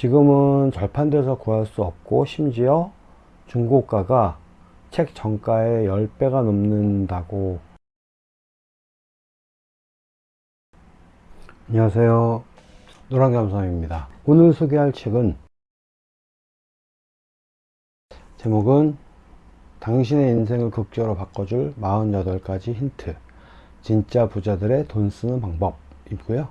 지금은 절판돼서 구할 수 없고 심지어 중고가가 책 정가의 10배가 넘는다고. 안녕하세요. 노랑감성입니다. 오늘 소개할 책은 제목은 당신의 인생을 극적으로 바꿔줄 48가지 힌트. 진짜 부자들의 돈 쓰는 방법이고요.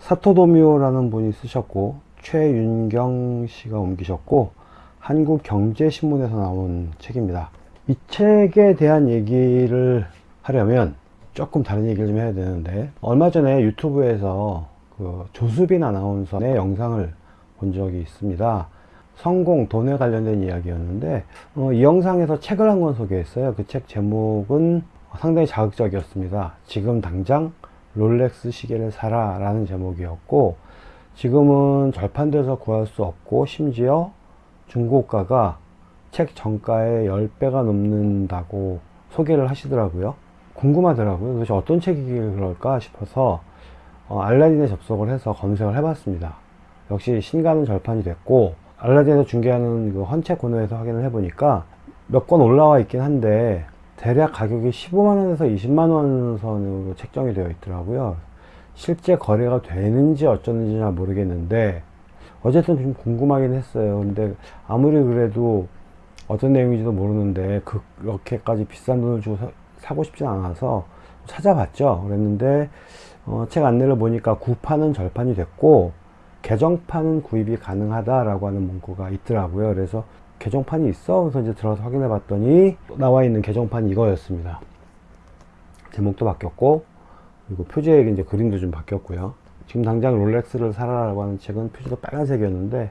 사토도미오라는 분이 쓰셨고 최윤경 씨가 옮기셨고 한국경제신문에서 나온 책입니다. 이 책에 대한 얘기를 하려면 조금 다른 얘기를 좀 해야 되는데 얼마 전에 유튜브에서 그 조수빈 아나운서의 영상을 본 적이 있습니다. 성공, 돈에 관련된 이야기였는데 어, 이 영상에서 책을 한 권 소개했어요. 그 책 제목은 상당히 자극적이었습니다. 지금 당장 롤렉스 시계를 사라 라는 제목이었고 지금은 절판돼서 구할 수 없고 심지어 중고가가 책 정가의 10배가 넘는다고 소개를 하시더라고요. 궁금하더라고요. 도대체 어떤 책이길 그럴까 싶어서 어, 알라딘에 접속을 해서 검색을 해봤습니다. 역시 신간은 절판이 됐고 알라딘에서 중개하는 그 헌책 코너에서 확인을 해보니까 몇 권 올라와 있긴 한데 대략 가격이 15만원에서 20만원 선으로 책정이 되어 있더라고요 실제 거래가 되는지 어쩌는지 잘 모르겠는데 어쨌든 좀 궁금하긴 했어요. 근데 아무리 그래도 어떤 내용인지도 모르는데 그렇게까지 비싼 돈을 주고 사, 고 싶진 않아서 찾아봤죠. 그랬는데 어, 책 안내를 보니까 구판은 절판이 됐고 개정판은 구입이 가능하다라고 하는 문구가 있더라고요. 그래서 개정판이 있어? 그래서 이제 들어서 확인해 봤더니 나와 있는 개정판이 이거였습니다. 제목도 바뀌었고 그리고 표지에 이제 그림도 좀 바뀌었고요. 지금 당장 롤렉스를 사라라고 하는 책은 표지도 빨간색이었는데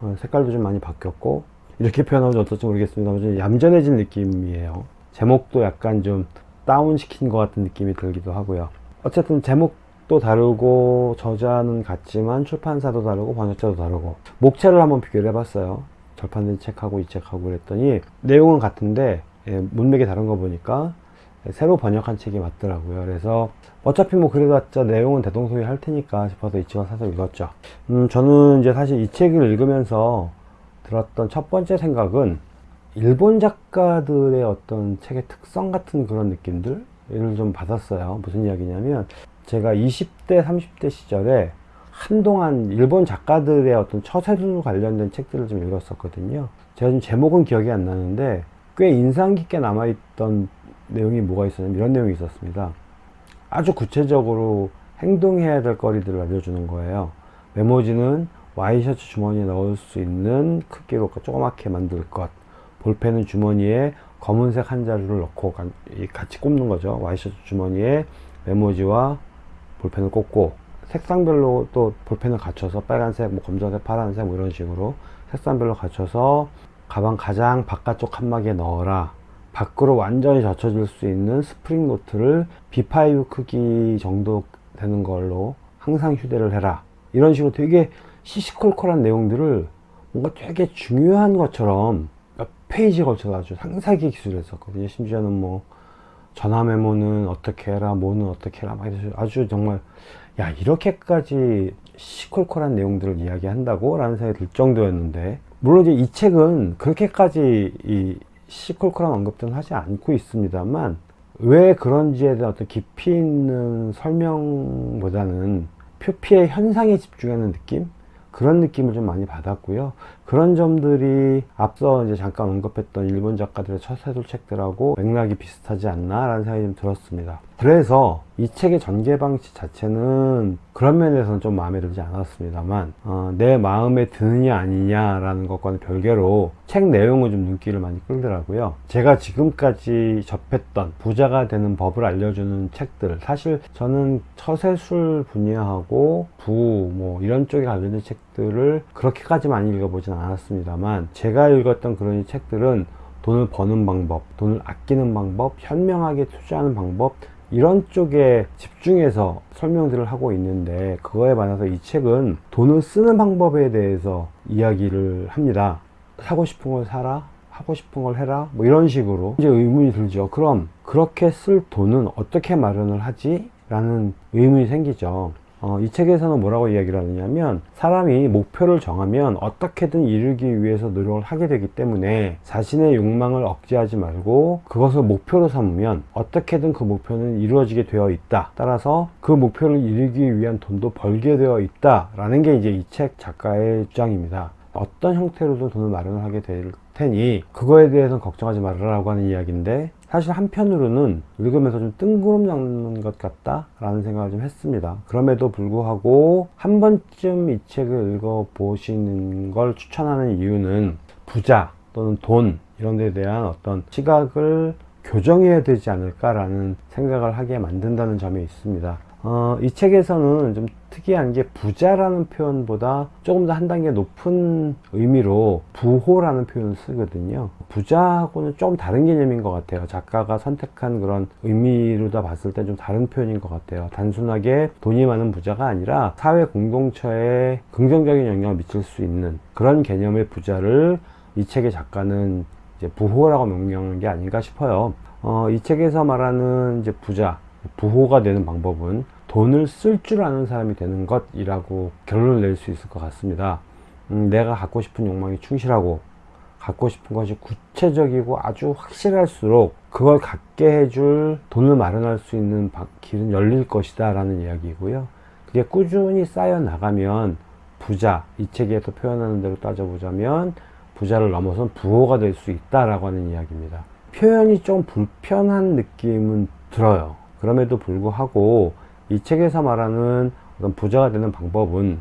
어, 색깔도 좀 많이 바뀌었고 이렇게 표현하면 어떨지 모르겠습니다 좀 얌전해진 느낌이에요. 제목도 약간 좀 다운시킨 것 같은 느낌이 들기도 하고요. 어쨌든 제목도 다르고 저자는 같지만 출판사도 다르고 번역자도 다르고 목차를 한번 비교를 해봤어요. 절판된 책하고 이 책하고 그랬더니 내용은 같은데 예, 문맥이 다른 거 보니까 새로 번역한 책이 맞더라고요. 그래서 어차피 뭐 그래봤자 내용은 대동소이 할 테니까 싶어서 이 책을 사서 읽었죠. 음, 저는 이제 사실 이 책을 읽으면서 들었던 첫 번째 생각은 일본 작가들의 어떤 책의 특성 같은 그런 느낌들을 좀 받았어요. 무슨 이야기냐면 제가 20대 30대 시절에 한동안 일본 작가들의 어떤 처세술 관련된 책들을 좀 읽었었거든요. 제가 좀 제목은 기억이 안 나는데 꽤 인상 깊게 남아있던 내용이 뭐가 있었냐면 이런 내용이 있었습니다. 아주 구체적으로 행동해야 될 거리들을 알려주는 거예요. 메모지는 와이셔츠 주머니에 넣을 수 있는 크기로 조그맣게 만들 것. 볼펜은 주머니에 검은색 한 자루를 넣고 같이 꼽는 거죠. 와이셔츠 주머니에 메모지와 볼펜을 꽂고 색상별로 또 볼펜을 갖춰서 빨간색, 뭐 검정색, 파란색 뭐 이런 식으로 색상별로 갖춰서 가방 가장 바깥쪽 칸막이에 넣어라 밖으로 완전히 젖혀질 수 있는 스프링 노트를 B5 크기 정도 되는 걸로 항상 휴대를 해라. 이런 식으로 되게 시시콜콜한 내용들을 뭔가 되게 중요한 것처럼 몇 페이지 걸쳐서 아주 상세하게 기술을 했었거든요. 심지어는 뭐 전화 메모는 어떻게 해라 뭐는 어떻게 해라 막 아주 정말 야 이렇게까지 시콜콜한 내용들을 이야기한다고? 라는 생각이 들 정도였는데 물론 이제 이 책은 그렇게까지 이 시콜콜한 언급들은 하지 않고 있습니다만 왜 그런지에 대한 어떤 깊이 있는 설명보다는 표피의 현상에 집중하는 느낌? 그런 느낌을 좀 많이 받았고요. 그런 점들이 앞서 이제 잠깐 언급했던 일본 작가들의 첫 세돌 책들하고 맥락이 비슷하지 않나 라는 생각이 좀 들었습니다 그래서 이 책의 전개 방식 자체는 그런 면에서는 좀 마음에 들지 않았습니다만 어, 내 마음에 드느냐 아니냐 라는 것과는 별개로 책 내용은 좀 눈길을 많이 끌더라고요. 제가 지금까지 접했던 부자가 되는 법을 알려주는 책들 사실 저는 처세술 분야하고 부 뭐 이런 쪽에 관련된 책들을 그렇게까지 많이 읽어보진 않았습니다만 제가 읽었던 그런 책들은 돈을 버는 방법 돈을 아끼는 방법 현명하게 투자하는 방법 이런 쪽에 집중해서 설명들을 하고 있는데 그거에 반해서 이 책은 돈을 쓰는 방법에 대해서 이야기를 합니다. 사고 싶은 걸 사라 하고 싶은 걸 해라 뭐 이런 식으로 이제 의문이 들죠. 그럼 그렇게 쓸 돈은 어떻게 마련을 하지? 라는 의문이 생기죠 어, 이 책에서는 뭐라고 이야기를 하느냐면 사람이 목표를 정하면 어떻게든 이루기 위해서 노력을 하게 되기 때문에 자신의 욕망을 억제하지 말고 그것을 목표로 삼으면 어떻게든 그 목표는 이루어지게 되어 있다. 따라서 그 목표를 이루기 위한 돈도 벌게 되어 있다. 라는 게 이제 이 책 작가의 주장입니다. 어떤 형태로도 돈을 마련을 하게 될 테니 그거에 대해서는 걱정하지 말아라고 하는 이야기인데 사실 한편으로는 읽으면서 좀 뜬구름 잡는 것 같다 라는 생각을 좀 했습니다. 그럼에도 불구하고 한 번쯤 이 책을 읽어 보시는 걸 추천하는 이유는 부자 또는 돈 이런 데 대한 어떤 시각을 교정해야 되지 않을까 라는 생각을 하게 만든다는 점이 있습니다 어, 이 책에서는 좀 특이한 게 부자라는 표현보다 조금 더 한 단계 높은 의미로 부호라는 표현을 쓰거든요. 부자하고는 조금 다른 개념인 것 같아요. 작가가 선택한 그런 의미로 다 봤을 때 좀 다른 표현인 것 같아요. 단순하게 돈이 많은 부자가 아니라 사회 공동체에 긍정적인 영향을 미칠 수 있는 그런 개념의 부자를 이 책의 작가는 이제 부호라고 명명한 게 아닌가 싶어요. 어, 이 책에서 말하는 이제 부자 부호가 되는 방법은 돈을 쓸 줄 아는 사람이 되는 것이라고 결론을 낼 수 있을 것 같습니다. 음, 내가 갖고 싶은 욕망이 충실하고 갖고 싶은 것이 구체적이고 아주 확실할수록 그걸 갖게 해줄 돈을 마련할 수 있는 길은 열릴 것이다 라는 이야기고요. 그게 꾸준히 쌓여 나가면 부자, 이 책에서 표현하는 대로 따져보자면 부자를 넘어선 부호가 될 수 있다라고 하는 이야기입니다. 표현이 좀 불편한 느낌은 들어요. 그럼에도 불구하고 이 책에서 말하는 어떤 부자가 되는 방법은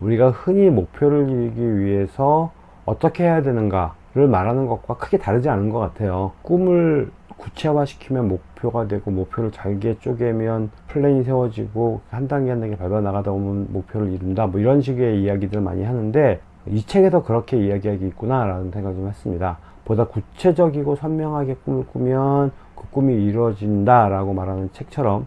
우리가 흔히 목표를 이루기 위해서 어떻게 해야 되는가를 말하는 것과 크게 다르지 않은 것 같아요. 꿈을 구체화시키면 목표가 되고 목표를 잘게 쪼개면 플랜이 세워지고 한 단계 한 단계 밟아 나가다 보면 목표를 이룬다 뭐 이런 식의 이야기들 많이 하는데 이 책에서 그렇게 이야기하기 있구나 라는 생각을 좀 했습니다 보다 구체적이고 선명하게 꿈을 꾸면 그 꿈이 이루어진다 라고 말하는 책처럼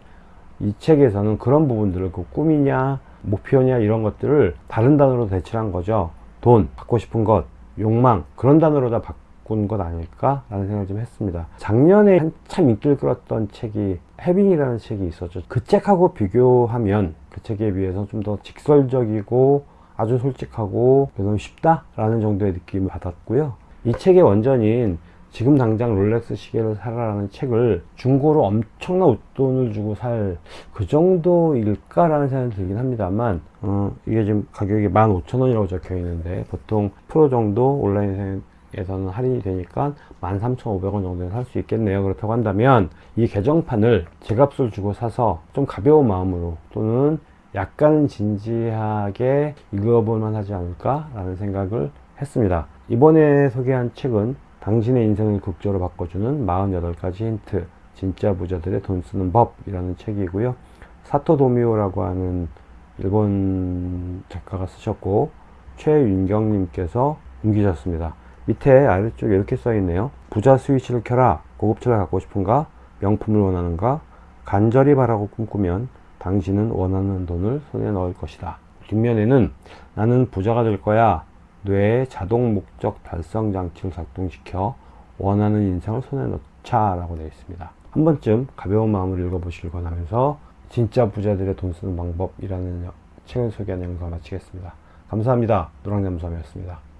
이 책에서는 그런 부분들을 그 꿈이냐 목표냐 이런 것들을 다른 단어로 대체한 거죠. 돈 갖고 싶은 것 욕망 그런 단어로 다 바꾼 것 아닐까 라는 생각을 좀 했습니다. 작년에 한참 인기를 끌었던 책이 해빙이라는 책이 있었죠. 그 책하고 비교하면 그 책에 비해서 좀 더 직설적이고 아주 솔직하고 너무 쉽다 라는 정도의 느낌을 받았고요. 이 책의 원전인 지금 당장 롤렉스 시계를 사라라는 책을 중고로 엄청난 웃돈을 주고 살 그 정도일까라는 생각이 들긴 합니다만 어, 이게 지금 가격이 15,000원이라고 적혀 있는데 보통 프로 정도 온라인 에서는 할인이 되니까 13,500원 정도에 살 수 있겠네요. 그렇다고 한다면 이 개정판을 제값을 주고 사서 좀 가벼운 마음으로 또는 약간 진지하게 읽어볼만 하지 않을까 라는 생각을 했습니다. 이번에 소개한 책은 당신의 인생을 극적으로 바꿔주는 48가지 힌트 진짜 부자들의 돈 쓰는 법이라는 책이고요. 사토 도미오라고 하는 일본 작가가 쓰셨고 최윤경님께서 옮기셨습니다. 밑에 아래쪽에 이렇게 써 있네요. 부자 스위치를 켜라 고급차를 갖고 싶은가 명품을 원하는가 간절히 바라고 꿈꾸면 당신은 원하는 돈을 손에 넣을 것이다. 뒷면에는 나는 부자가 될 거야 뇌의 자동 목적 달성 장치를 작동시켜 원하는 인생을 손에 넣자 라고 되어 있습니다. 한 번쯤 가벼운 마음으로 읽어보시길 권하면서 진짜 부자들의 돈 쓰는 방법이라는 책을 소개하는 영상 마치겠습니다. 감사합니다. 노랑잠수함이었습니다